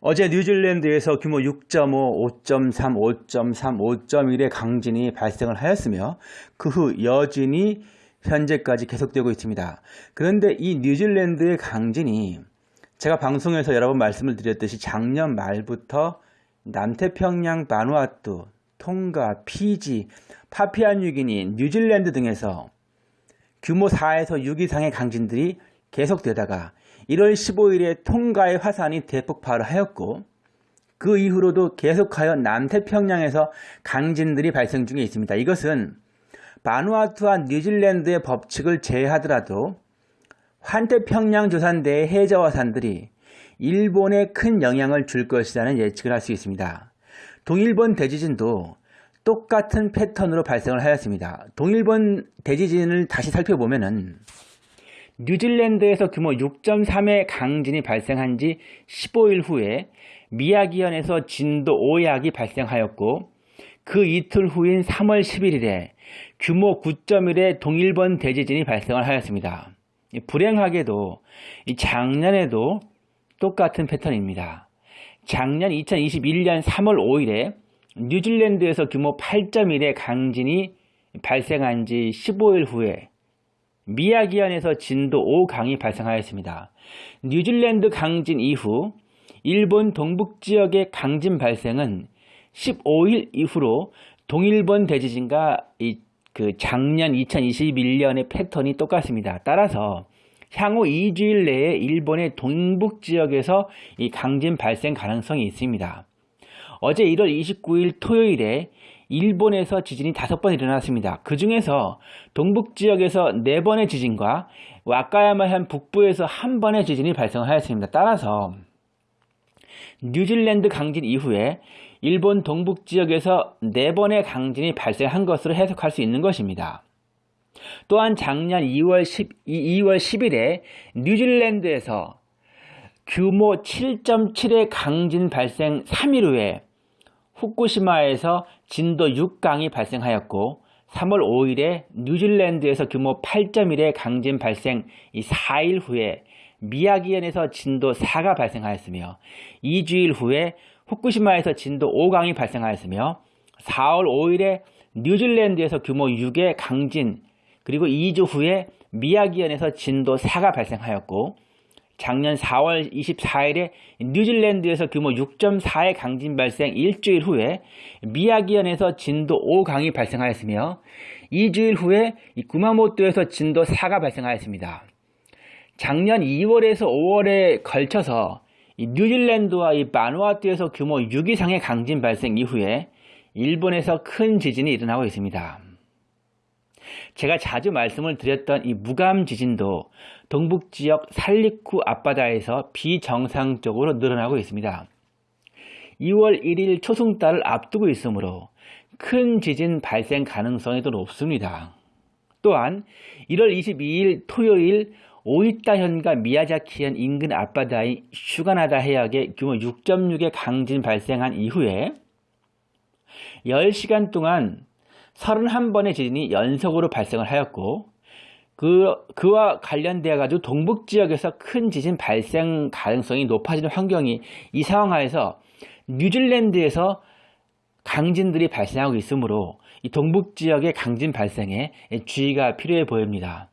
어제 뉴질랜드에서 규모 6.5, 5.3, 5.3, 5.1의 강진이 발생을 하였으며 그 후 여진이 현재까지 계속되고 있습니다. 그런데 이 뉴질랜드의 강진이 제가 방송에서 여러 번 말씀을 드렸듯이 작년 말부터 남태평양 바누아투, 통가, 피지, 파피아뉴기니, 뉴질랜드 등에서 규모 4에서 6 이상의 강진들이 계속되다가 1월 15일에 통가의 화산이 대폭발을 하였고 그 이후로도 계속하여 남태평양에서 강진들이 발생 중에 있습니다. 이것은 바누아투와 뉴질랜드의 법칙을 제외하더라도 환태평양 조산대의 해저화산들이 일본에 큰 영향을 줄 것이라는 예측을 할 수 있습니다. 동일본 대지진도 똑같은 패턴으로 발생을 하였습니다. 동일본 대지진을 다시 살펴보면은 뉴질랜드에서 규모 6.3의 강진이 발생한 지 15일 후에 미야기현에서 진도 5약이 발생하였고 그 이틀 후인 3월 11일에 규모 9.1의 동일본 대지진이 발생을 하였습니다. 불행하게도 작년에도 똑같은 패턴입니다. 작년 2021년 3월 5일에 뉴질랜드에서 규모 8.1의 강진이 발생한 지 15일 후에 미야기현에서 진도 5강이 발생하였습니다. 뉴질랜드 강진 이후 일본 동북지역의 강진 발생은 15일 이후로 동일본 대지진과 그 작년 2021년의 패턴이 똑같습니다. 따라서 향후 2주일 내에 일본의 동북 지역에서 이 강진 발생 가능성이 있습니다. 어제 1월 29일 토요일에 일본에서 지진이 다섯 번 일어났습니다. 그 중에서 동북 지역에서 네 번의 지진과 와카야마현 북부에서 한 번의 지진이 발생하였습니다. 따라서 뉴질랜드 강진 이후에 일본 동북 지역에서 네 번의 강진이 발생한 것으로 해석할 수 있는 것입니다. 또한 작년 2월, 10, 2월 10일에 뉴질랜드에서 규모 7.7의 강진 발생 3일 후에 후쿠시마에서 진도 6강이 발생하였고 3월 5일에 뉴질랜드에서 규모 8.1의 강진 발생 4일 후에 미야기현에서 진도 4가 발생하였으며 2주일 후에 후쿠시마에서 진도 5강이 발생하였으며 4월 5일에 뉴질랜드에서 규모 6의 강진 그리고 2주 후에 미야기현에서 진도 4가 발생하였고 작년 4월 24일에 뉴질랜드에서 규모 6.4의 강진 발생 일주일 후에 미야기현에서 진도 5강이 발생하였으며 2주일 후에 구마모토에서 진도 4가 발생하였습니다. 작년 2월에서 5월에 걸쳐서 뉴질랜드와 이 바누아투에서 규모 6 이상의 강진 발생 이후에 일본에서 큰 지진이 일어나고 있습니다. 제가 자주 말씀을 드렸던 이 무감 지진도 동북 지역 살리쿠 앞바다에서 비정상적으로 늘어나고 있습니다. 2월 1일 초승달을 앞두고 있으므로 큰 지진 발생 가능성이 더 높습니다. 또한 1월 22일 토요일 오이타현과 미야자키현 인근 앞바다의 슈가나다 해역에 규모 6.6의 강진 발생한 이후에 10시간 동안 31번의 지진이 연속으로 발생을 하였고 그, 그와 관련되어 가지고 동북 지역에서 큰 지진 발생 가능성이 높아지는 환경이 이 상황 하에서 뉴질랜드에서 강진들이 발생하고 있으므로 이 동북 지역의 강진 발생에 주의가 필요해 보입니다.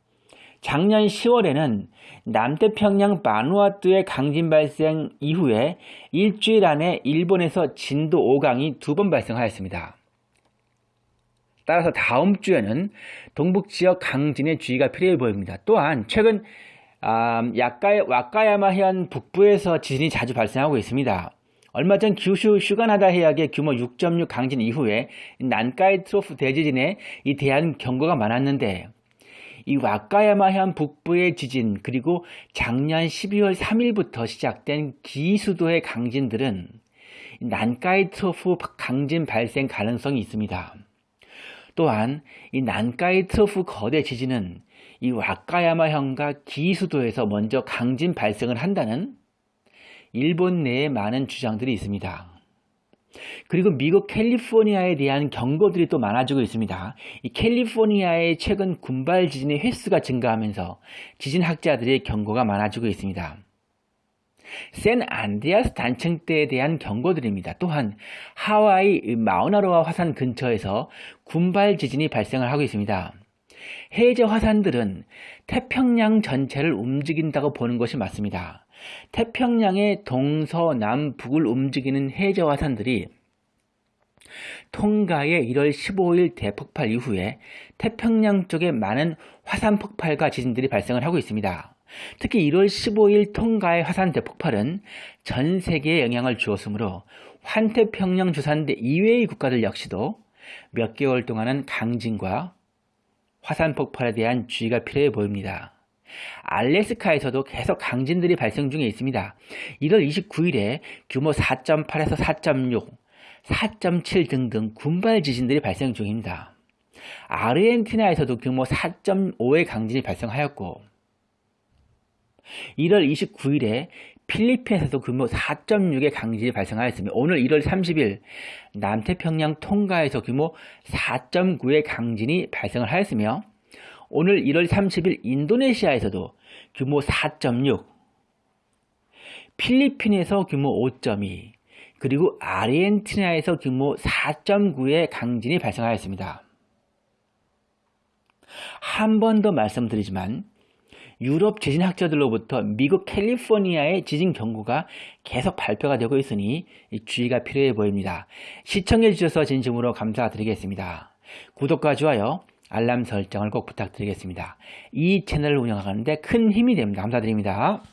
작년 10월에는 남태평양 바누아투의 강진 발생 이후에 일주일 안에 일본에서 진도 5강이 두 번 발생하였습니다. 따라서 다음 주에는 동북 지역 강진의 주의가 필요해 보입니다. 또한 최근 음, 와카야마 해안 북부에서 지진이 자주 발생하고 있습니다. 얼마 전 규슈 슈가나다 해역의 규모 6.6 강진 이후에 난카이 트로프 대지진에 이 대한 경고가 많았는데 이 와카야마 해안 북부의 지진 그리고 작년 12월 3일부터 시작된 기이수도의 강진들은 난카이 트로프 강진 발생 가능성이 있습니다. 또한 이 난카이 트로프 거대 지진은 이 와카야마현과 기이수도에서 먼저 강진 발생을 한다는 일본 내에 많은 주장들이 있습니다. 그리고 미국 캘리포니아에 대한 경고들이 또 많아지고 있습니다. 이 캘리포니아의 최근 군발 지진의 횟수가 증가하면서 지진학자들의 경고가 많아지고 있습니다. 샌 안드레아스 단층대에 대한 경고들입니다. 또한 하와이 마우나로아 화산 근처에서 군발 지진이 발생을 하고 있습니다. 해저 화산들은 태평양 전체를 움직인다고 보는 것이 맞습니다. 태평양의 동서남북을 움직이는 해저 화산들이 통가의 1월 15일 대폭발 이후에 태평양 쪽에 많은 화산 폭발과 지진들이 발생을 하고 있습니다. 특히 1월 15일 통가의 화산 대폭발은 전 세계에 영향을 주었으므로 환태평양 주산대 이외의 국가들 역시도 몇 개월 동안은 강진과 화산 폭발에 대한 주의가 필요해 보입니다. 알래스카에서도 계속 강진들이 발생 중에 있습니다. 1월 29일에 규모 4.8에서 4.6, 4.7 등등 군발 지진들이 발생 중입니다. 아르헨티나에서도 규모 4.5의 강진이 발생하였고 1월 29일에 필리핀에서도 규모 4.6의 강진이 발생하였습니다. 오늘 1월 30일 남태평양 통가에서 규모 4.9의 강진이 발생을 하였으며 오늘 1월 30일 인도네시아에서도 규모 4.6 필리핀에서 규모 5.2 그리고 아르헨티나에서 규모 4.9의 강진이 발생하였습니다. 한 번 더 말씀드리지만 유럽 지진학자들로부터 미국 캘리포니아의 지진 경고가 계속 발표가 되고 있으니 주의가 필요해 보입니다. 시청해 주셔서 진심으로 감사드리겠습니다. 구독과 좋아요, 알람 설정을 꼭 부탁드리겠습니다. 이 채널을 운영하는데 큰 힘이 됩니다. 감사드립니다.